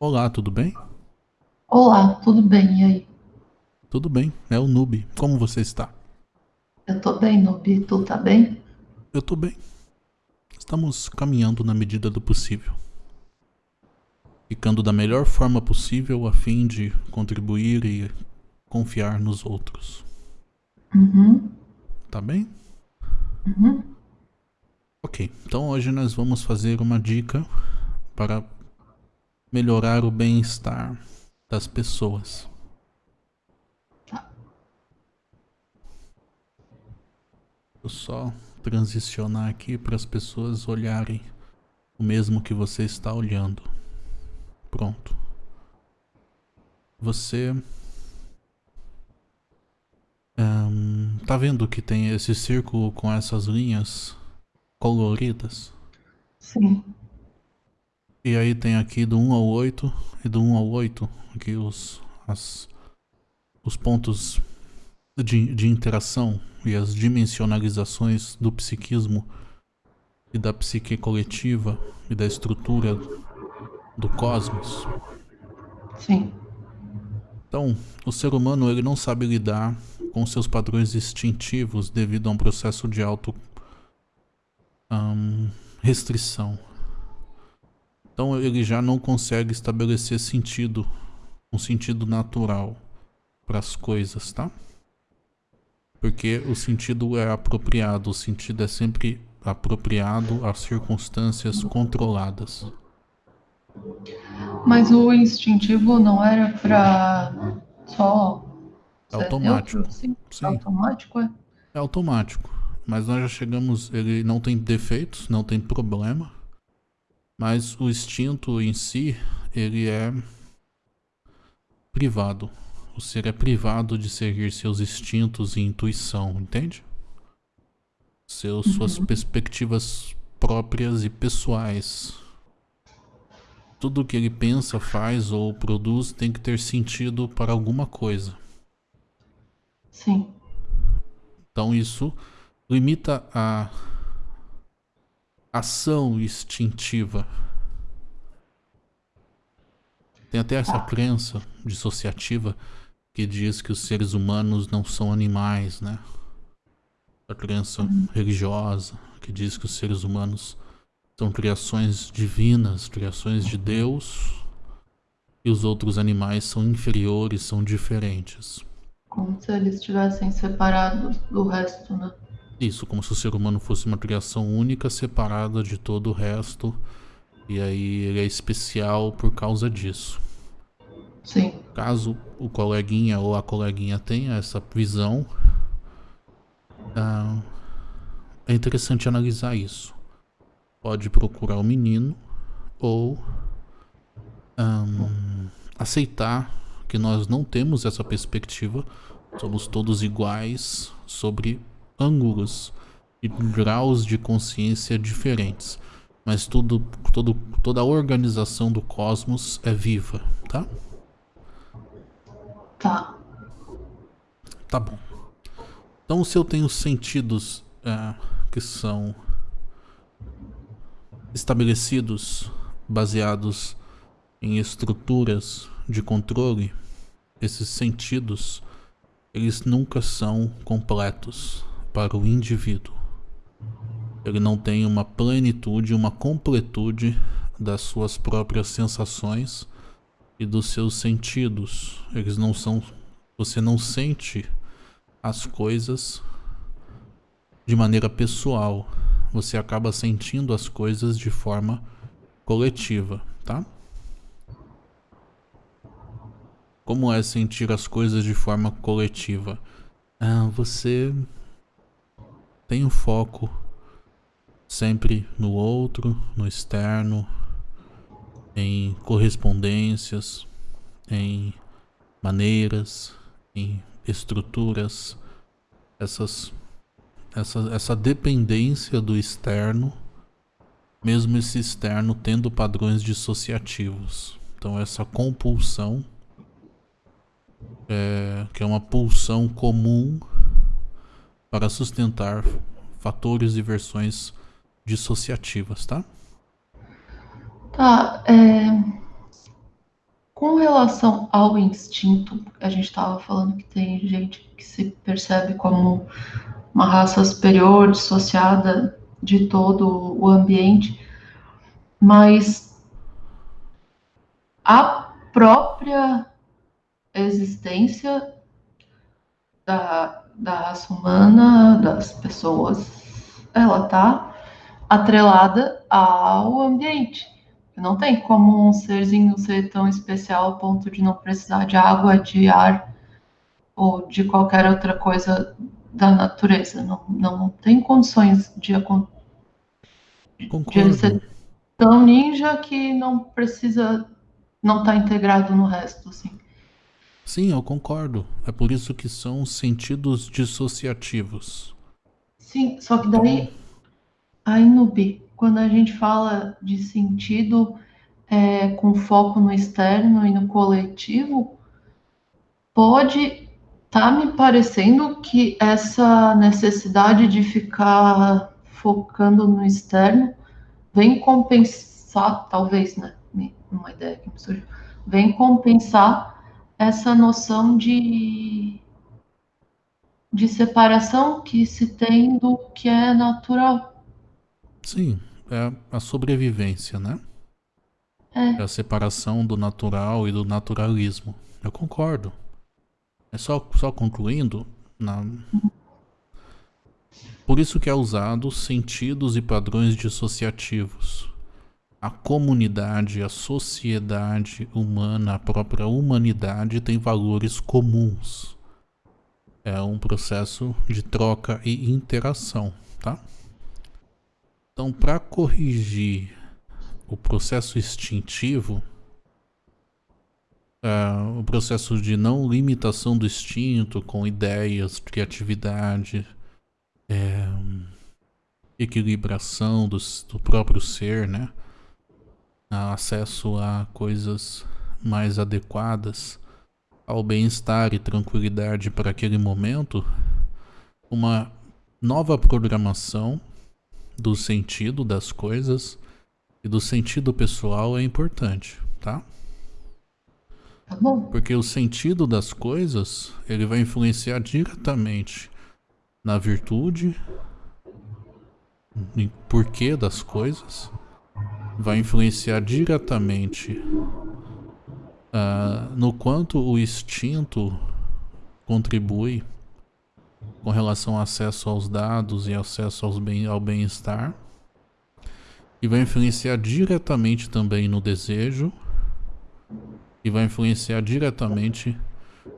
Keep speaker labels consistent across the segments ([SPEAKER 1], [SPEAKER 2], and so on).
[SPEAKER 1] Olá, tudo bem?
[SPEAKER 2] Olá, tudo bem? E aí?
[SPEAKER 1] Tudo bem, é o Noob. Como você está?
[SPEAKER 2] Eu tô bem, Nubi. Tu tá bem?
[SPEAKER 1] Eu tô bem. Estamos caminhando na medida do possível. Ficando da melhor forma possível a fim de contribuir e confiar nos outros.
[SPEAKER 2] Uhum.
[SPEAKER 1] Tá bem?
[SPEAKER 2] Uhum.
[SPEAKER 1] Ok, então hoje nós vamos fazer uma dica para melhorar o bem-estar das pessoas. Vou só transicionar aqui para as pessoas olharem o mesmo que você está olhando. Pronto. Você um, tá vendo que tem esse círculo com essas linhas coloridas?
[SPEAKER 2] Sim.
[SPEAKER 1] E aí tem aqui do 1 ao 8 e do 1 ao 8 aqui os, as, os pontos de, de interação e as dimensionalizações do psiquismo e da psique coletiva e da estrutura do cosmos.
[SPEAKER 2] Sim.
[SPEAKER 1] Então, o ser humano ele não sabe lidar com seus padrões instintivos devido a um processo de auto um, restrição. Então ele já não consegue estabelecer sentido, um sentido natural para as coisas, tá? Porque o sentido é apropriado, o sentido é sempre apropriado às circunstâncias controladas.
[SPEAKER 2] Mas o instintivo não era pra só.
[SPEAKER 1] É automático.
[SPEAKER 2] Neutro, assim?
[SPEAKER 1] Sim.
[SPEAKER 2] Automático, é?
[SPEAKER 1] É automático. Mas nós já chegamos. Ele não tem defeitos, não tem problema. Mas o instinto em si, ele é privado. O ser é privado de seguir seus instintos e intuição, entende? Seus, uhum. Suas perspectivas próprias e pessoais. Tudo que ele pensa, faz ou produz tem que ter sentido para alguma coisa.
[SPEAKER 2] Sim.
[SPEAKER 1] Então isso limita a ação instintiva. Tem até essa crença dissociativa que diz que os seres humanos não são animais, né? A crença religiosa que diz que os seres humanos são criações divinas, criações de Deus, e os outros animais são inferiores, são diferentes.
[SPEAKER 2] Como se eles estivessem separados do resto, né?
[SPEAKER 1] Isso, como se o ser humano fosse uma criação única, separada de todo o resto. E aí ele é especial por causa disso.
[SPEAKER 2] Sim.
[SPEAKER 1] Caso o coleguinha ou a coleguinha tenha essa visão, ah, é interessante analisar isso. Pode procurar o menino ou um, aceitar que nós não temos essa perspectiva, somos todos iguais sobre ângulos e graus de consciência diferentes. Mas tudo, todo, toda a organização do cosmos é viva, tá?
[SPEAKER 2] Tá.
[SPEAKER 1] Tá bom. Então se eu tenho sentidos é, que são estabelecidos, baseados em estruturas de controle, esses sentidos, eles nunca são completos para o indivíduo. Ele não tem uma plenitude, uma completude das suas próprias sensações e dos seus sentidos. Eles não são. Você não sente as coisas de maneira pessoal. Você acaba sentindo as coisas de forma coletiva, tá? Como é sentir as coisas de forma coletiva? Ah, você tem o foco sempre no outro, no externo, em correspondências, em maneiras, em estruturas, essas, essa, essa dependência do externo, mesmo esse externo tendo padrões dissociativos. Então essa compulsão, é, que é uma pulsão comum para sustentar fatores e versões dissociativas, tá?
[SPEAKER 2] Tá, é... Com relação ao instinto, a gente estava falando que tem gente que se percebe como uma raça superior, dissociada de todo o ambiente, mas a própria existência da, da raça humana, das pessoas, ela está atrelada ao ambiente. Não tem como um serzinho ser tão especial ao ponto de não precisar de água, de ar ou de qualquer outra coisa da natureza. Não, não tem condições de, de ser tão ninja que não precisa, não está integrado no resto, assim.
[SPEAKER 1] Sim, eu concordo. É por isso que são sentidos dissociativos.
[SPEAKER 2] Sim, só que daí, aí no B, quando a gente fala de sentido é, com foco no externo e no coletivo, pode tá me parecendo que essa necessidade de ficar focando no externo vem compensar, talvez, né? Uma ideia que me surgiu, vem compensar essa noção de, de separação que se tem do que é natural.
[SPEAKER 1] Sim, é a sobrevivência, né?
[SPEAKER 2] É.
[SPEAKER 1] é a separação do natural e do naturalismo. Eu concordo. É só, só concluindo, na... por isso que é usado sentidos e padrões dissociativos a comunidade, a sociedade humana, a própria humanidade tem valores comuns. É um processo de troca e interação, tá? Então, para corrigir o processo instintivo, é, o processo de não limitação do instinto com ideias, criatividade, é, equilibração do, do próprio ser, né? Acesso a coisas mais adequadas ao bem-estar e tranquilidade para aquele momento, uma nova programação do sentido das coisas e do sentido pessoal é importante, tá?
[SPEAKER 2] Tá bom.
[SPEAKER 1] Porque o sentido das coisas, ele vai influenciar diretamente na virtude, em porquê das coisas, vai influenciar diretamente uh, no quanto o instinto contribui com relação ao acesso aos dados e acesso bem, ao bem-estar. E vai influenciar diretamente também no desejo. E vai influenciar diretamente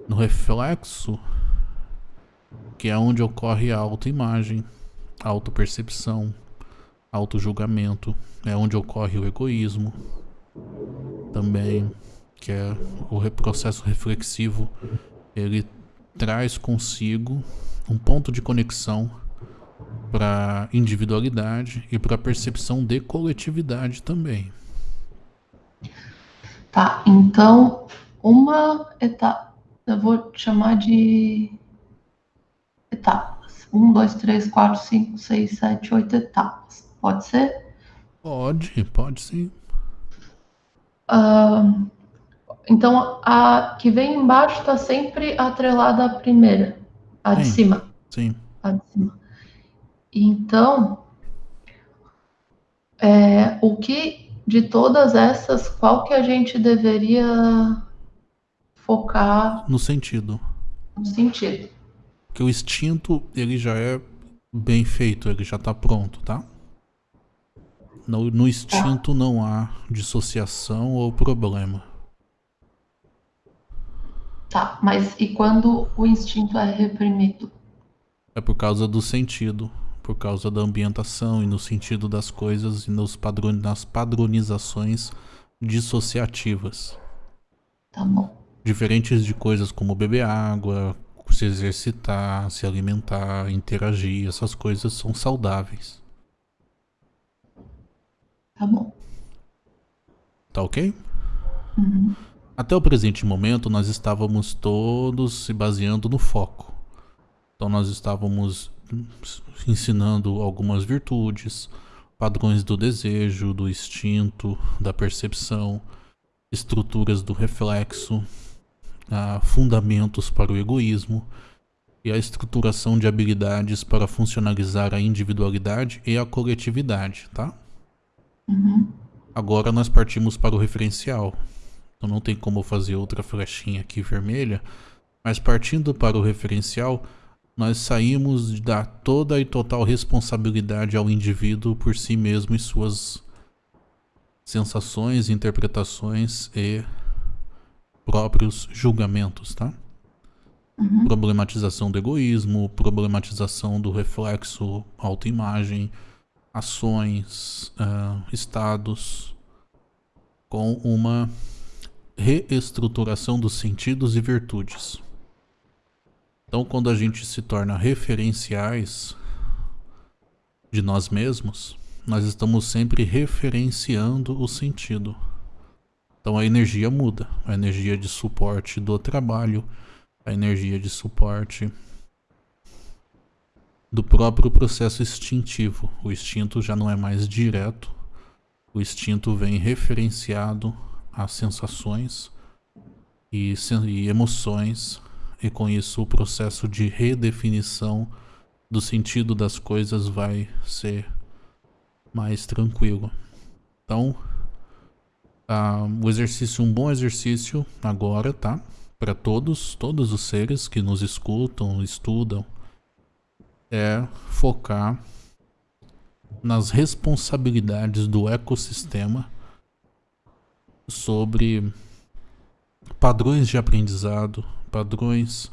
[SPEAKER 1] no reflexo, que é onde ocorre a autoimagem, a autopercepção, auto-julgamento, é onde ocorre o egoísmo também, que é o processo reflexivo, ele traz consigo um ponto de conexão para individualidade e para percepção de coletividade também.
[SPEAKER 2] Tá, então uma etapa, eu vou chamar de etapas. Um, dois, três, quatro, cinco, seis, sete, oito etapas. Pode ser?
[SPEAKER 1] Pode, pode sim.
[SPEAKER 2] Uh, então, a que vem embaixo está sempre atrelada à primeira, a de cima.
[SPEAKER 1] Sim.
[SPEAKER 2] A de cima. Então, é, o que de todas essas, qual que a gente deveria focar?
[SPEAKER 1] No sentido.
[SPEAKER 2] No sentido.
[SPEAKER 1] Que o instinto, ele já é bem feito, ele já está pronto, tá? No, no instinto não há dissociação ou problema.
[SPEAKER 2] Tá, mas e quando o instinto é reprimido?
[SPEAKER 1] É por causa do sentido, por causa da ambientação e no sentido das coisas e nos padron nas padronizações dissociativas.
[SPEAKER 2] Tá bom.
[SPEAKER 1] Diferentes de coisas como beber água, se exercitar, se alimentar, interagir, essas coisas são saudáveis.
[SPEAKER 2] Tá bom.
[SPEAKER 1] Tá ok?
[SPEAKER 2] Uhum.
[SPEAKER 1] Até o presente momento, nós estávamos todos se baseando no foco. Então, nós estávamos ensinando algumas virtudes, padrões do desejo, do instinto, da percepção, estruturas do reflexo, fundamentos para o egoísmo e a estruturação de habilidades para funcionalizar a individualidade e a coletividade, tá?
[SPEAKER 2] Uhum.
[SPEAKER 1] Agora nós partimos para o referencial. Então não tem como fazer outra flechinha aqui vermelha, mas partindo para o referencial, nós saímos de dar toda e total responsabilidade ao indivíduo por si mesmo e suas sensações, interpretações e próprios julgamentos, tá?
[SPEAKER 2] Uhum.
[SPEAKER 1] Problematização do egoísmo, problematização do reflexo autoimagem, ações, uh, estados, com uma reestruturação dos sentidos e virtudes. Então, quando a gente se torna referenciais de nós mesmos, nós estamos sempre referenciando o sentido. Então a energia muda, a energia de suporte do trabalho, a energia de suporte do próprio processo instintivo. O instinto já não é mais direto, o instinto vem referenciado a sensações e, e emoções, e com isso o processo de redefinição do sentido das coisas vai ser mais tranquilo. Então, uh, o exercício, um bom exercício agora, tá? Para todos, todos os seres que nos escutam, estudam, é focar nas responsabilidades do ecossistema sobre padrões de aprendizado, padrões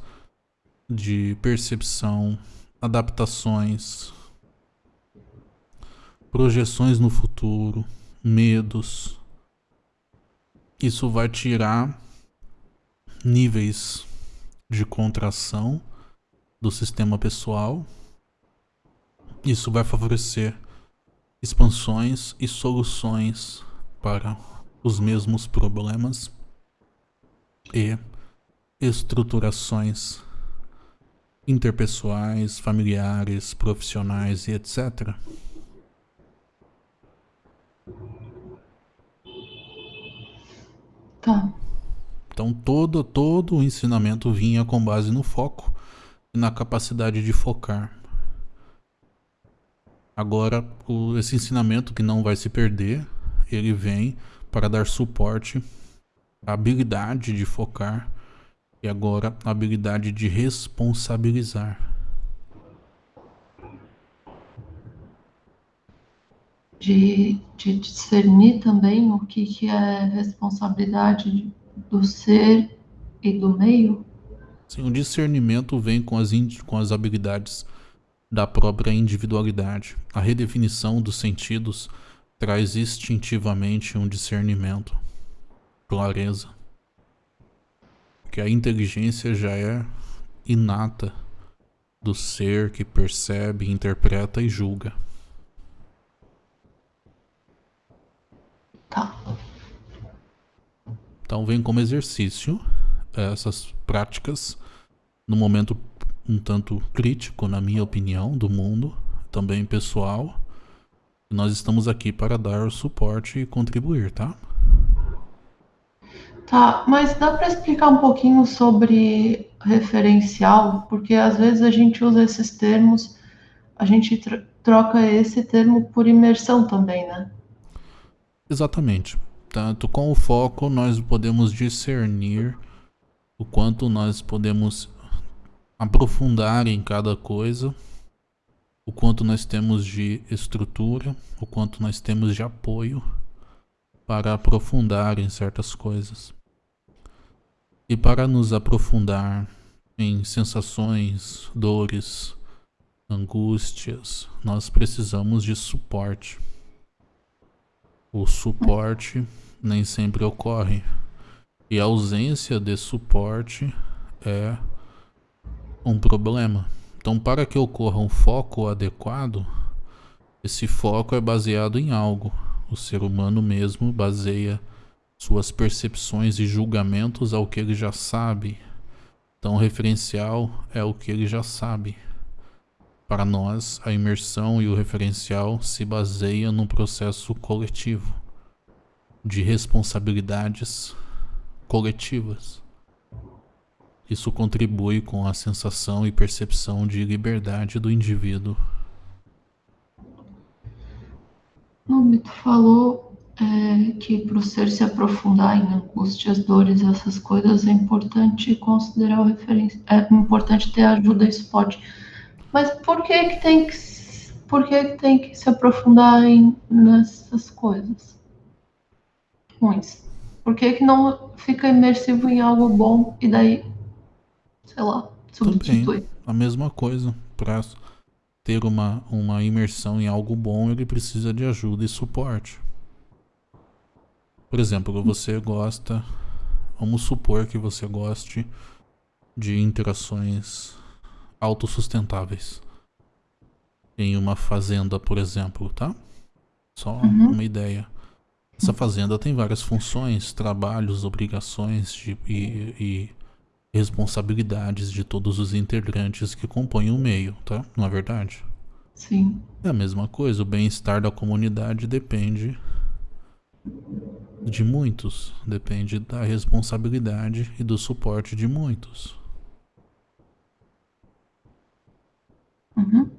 [SPEAKER 1] de percepção, adaptações, projeções no futuro, medos. Isso vai tirar níveis de contração do sistema pessoal. Isso vai favorecer expansões e soluções para os mesmos problemas e estruturações interpessoais, familiares, profissionais e etc.
[SPEAKER 2] Tá.
[SPEAKER 1] Então todo, todo o ensinamento vinha com base no foco e na capacidade de focar. Agora, o, esse ensinamento que não vai se perder, ele vem para dar suporte à habilidade de focar e agora a habilidade de responsabilizar.
[SPEAKER 2] de, de discernir também o que, que é responsabilidade do ser e do meio?
[SPEAKER 1] Sim, o discernimento vem com as, com as habilidades da própria individualidade. A redefinição dos sentidos traz instintivamente um discernimento, clareza. Porque a inteligência já é inata do ser que percebe, interpreta e julga.
[SPEAKER 2] Tá.
[SPEAKER 1] Então vem como exercício essas práticas no momento um tanto crítico, na minha opinião, do mundo, também pessoal. Nós estamos aqui para dar suporte e contribuir, tá?
[SPEAKER 2] Tá, mas dá para explicar um pouquinho sobre referencial? Porque às vezes a gente usa esses termos, a gente troca esse termo por imersão também, né?
[SPEAKER 1] Exatamente. Tanto com o foco nós podemos discernir o quanto nós podemos aprofundar em cada coisa, o quanto nós temos de estrutura, o quanto nós temos de apoio para aprofundar em certas coisas. E para nos aprofundar em sensações, dores, angústias, nós precisamos de suporte o suporte nem sempre ocorre. E a ausência de suporte é um problema. Então, para que ocorra um foco adequado, esse foco é baseado em algo. O ser humano mesmo baseia suas percepções e julgamentos ao que ele já sabe. Então, o referencial é o que ele já sabe. Para nós, a imersão e o referencial se baseiam num processo coletivo de responsabilidades coletivas. Isso contribui com a sensação e percepção de liberdade do indivíduo.
[SPEAKER 2] No tu falou é, que para o ser se aprofundar em angústias, dores, essas coisas, é importante considerar o referência, é importante ter ajuda suporte. Mas por que que tem que, por que que tem que se aprofundar em, nessas coisas ruins? Por que que não fica imersivo em algo bom e daí sei lá, substitui.
[SPEAKER 1] Também, a mesma coisa. Para ter uma, uma imersão em algo bom, ele precisa de ajuda e suporte. Por exemplo, você gosta, vamos supor que você goste de interações autossustentáveis. Em uma fazenda, por exemplo, tá? Só uhum. uma ideia. Essa fazenda tem várias funções, trabalhos, obrigações de, e, e responsabilidades de todos os integrantes que compõem o meio, tá? Não é verdade?
[SPEAKER 2] Sim.
[SPEAKER 1] É a mesma coisa, o bem-estar da comunidade depende de muitos, depende da responsabilidade e do suporte de muitos.
[SPEAKER 2] Uhum.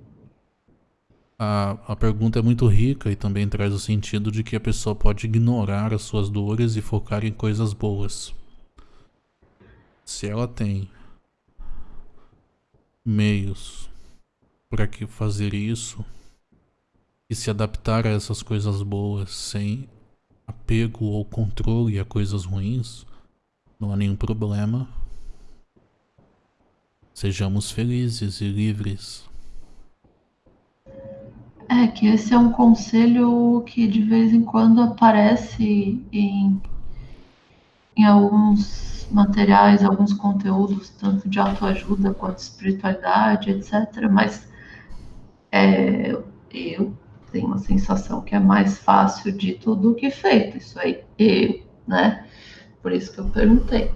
[SPEAKER 1] A, a pergunta é muito rica e também traz o sentido de que a pessoa pode ignorar as suas dores e focar em coisas boas se ela tem meios para que fazer isso e se adaptar a essas coisas boas sem apego ou controle a coisas ruins, não há nenhum problema. Sejamos felizes e livres.
[SPEAKER 2] É que esse é um conselho que de vez em quando aparece em, em alguns materiais, alguns conteúdos, tanto de autoajuda quanto espiritualidade, etc. Mas é, eu tenho uma sensação que é mais fácil dito do que feito. Isso aí, eu, né? Por isso que eu perguntei.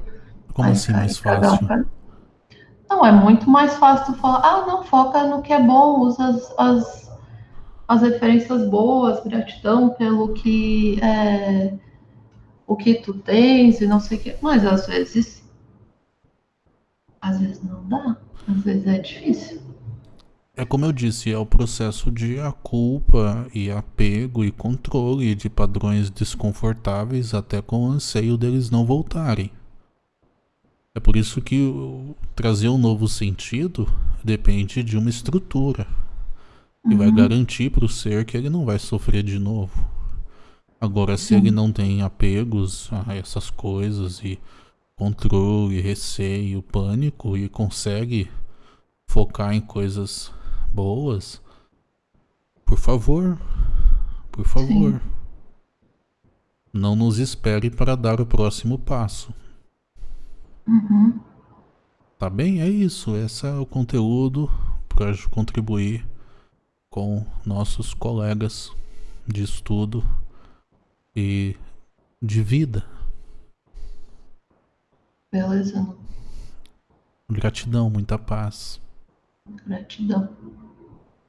[SPEAKER 1] Como Mas, assim mais fácil?
[SPEAKER 2] Não, é muito mais fácil tu falar, ah, não, foca no que é bom, usa as, as, as referências boas, gratidão pelo que é, o que tu tens e não sei o que. Mas às vezes, às vezes não dá, às vezes é difícil.
[SPEAKER 1] É como eu disse, é o processo de a culpa e apego e controle de padrões desconfortáveis até com o anseio deles não voltarem. É por isso que trazer um novo sentido depende de uma estrutura que uhum. vai garantir para o ser que ele não vai sofrer de novo. Agora, se ele não tem apegos a essas coisas e controle, receio, pânico e consegue focar em coisas boas, por favor, por favor, Sim. não nos espere para dar o próximo passo.
[SPEAKER 2] Uhum.
[SPEAKER 1] Tá bem? É isso. Esse é o conteúdo para contribuir com nossos colegas de estudo e de vida.
[SPEAKER 2] Beleza.
[SPEAKER 1] Gratidão, muita paz.
[SPEAKER 2] Gratidão.